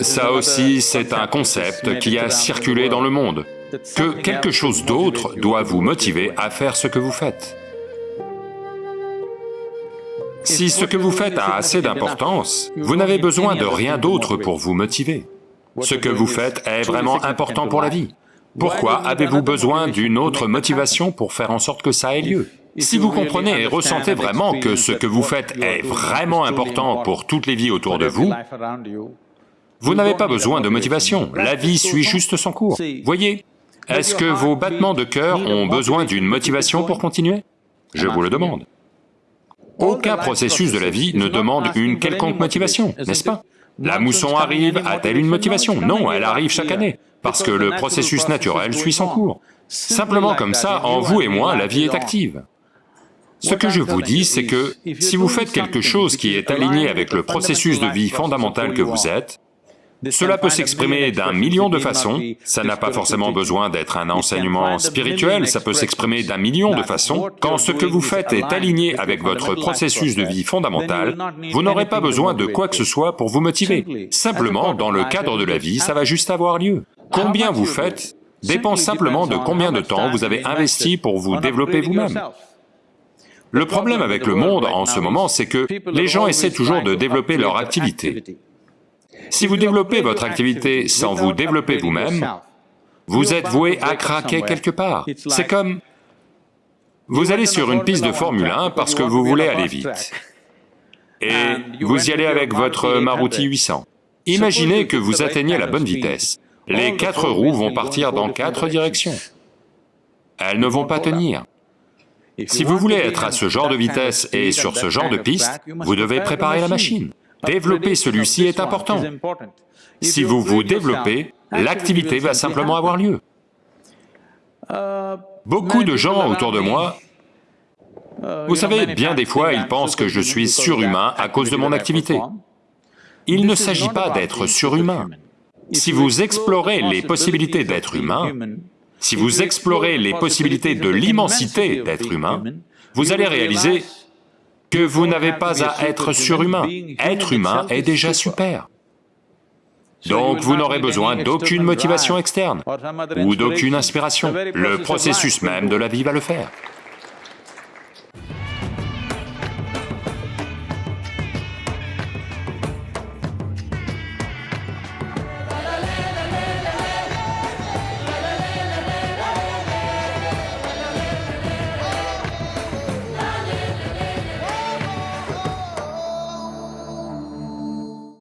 Ça aussi, c'est un concept qui a circulé dans le monde, que quelque chose d'autre doit vous motiver à faire ce que vous faites. Si ce que vous faites a assez d'importance, vous n'avez besoin de rien d'autre pour vous motiver. Ce que vous faites est vraiment important pour la vie. Pourquoi avez-vous besoin d'une autre motivation pour faire en sorte que ça ait lieu? Si vous comprenez et ressentez vraiment que ce que vous faites est vraiment important pour toutes les vies autour de vous, vous n'avez pas besoin de motivation, la vie suit juste son cours. Voyez, est-ce que vos battements de cœur ont besoin d'une motivation pour continuer? Je vous le demande. Aucun processus de la vie ne demande une quelconque motivation, n'est-ce pas? La mousson arrive, a-t-elle une motivation? Non, elle arrive chaque année, parce que le processus naturel suit son cours. Simplement comme ça, en vous et moi, la vie est active. Ce que je vous dis, c'est que si vous faites quelque chose qui est aligné avec le processus de vie fondamental que vous êtes, cela peut s'exprimer d'un million de façons, ça n'a pas forcément besoin d'être un enseignement spirituel, ça peut s'exprimer d'un million de façons. Quand ce que vous faites est aligné avec votre processus de vie fondamental, vous n'aurez pas besoin de quoi que ce soit pour vous motiver. Simplement, dans le cadre de la vie, ça va juste avoir lieu. Combien vous faites dépend simplement de combien de temps vous avez investi pour vous développer vous-même. Le problème avec le monde en ce moment, c'est que les gens essaient toujours de développer leur activité. Si vous développez votre activité sans vous développer vous-même, vous êtes voué à craquer quelque part. C'est comme... Vous allez sur une piste de Formule 1 parce que vous voulez aller vite. Et vous y allez avec votre Maruti 800. Imaginez que vous atteignez la bonne vitesse. Les quatre roues vont partir dans quatre directions. Elles ne vont pas tenir. Si vous voulez être à ce genre de vitesse et sur ce genre de piste, vous devez préparer la machine. Développer celui-ci est important. Si vous vous développez, l'activité va simplement avoir lieu. Beaucoup de gens autour de moi, vous savez, bien des fois, ils pensent que je suis surhumain à cause de mon activité. Il ne s'agit pas d'être surhumain. Si vous explorez les possibilités d'être humain, si vous explorez les possibilités de l'immensité d'être humain, vous allez réaliser que vous n'avez pas à être surhumain. Être humain est déjà super. Donc vous n'aurez besoin d'aucune motivation externe ou d'aucune inspiration. Le processus même de la vie va le faire.